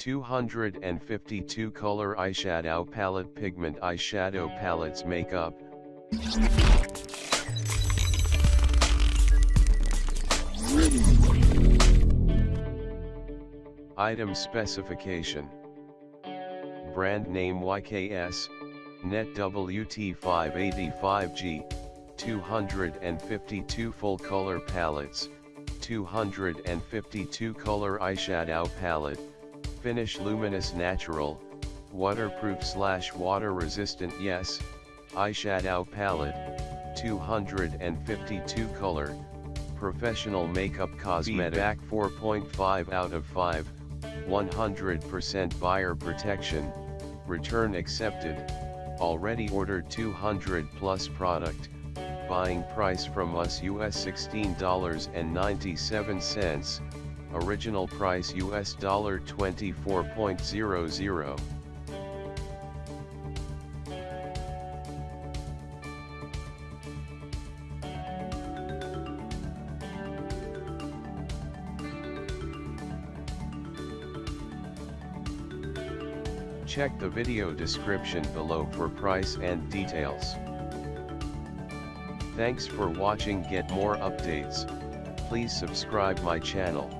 252 color eyeshadow palette pigment eyeshadow palettes makeup. Item specification. Brand name YKS, Net WT585G, 252 full color palettes, 252 color eyeshadow palette, finish luminous natural, waterproof slash water resistant yes, eyeshadow palette, 252 color, professional makeup cosmetic back 4.5 out of 5, 100% buyer protection, return accepted, already ordered 200 plus product, buying price from us US $16.97, original price US dollar $24.00. Check the video description below for price and details. Thanks for watching get more updates, please subscribe my channel.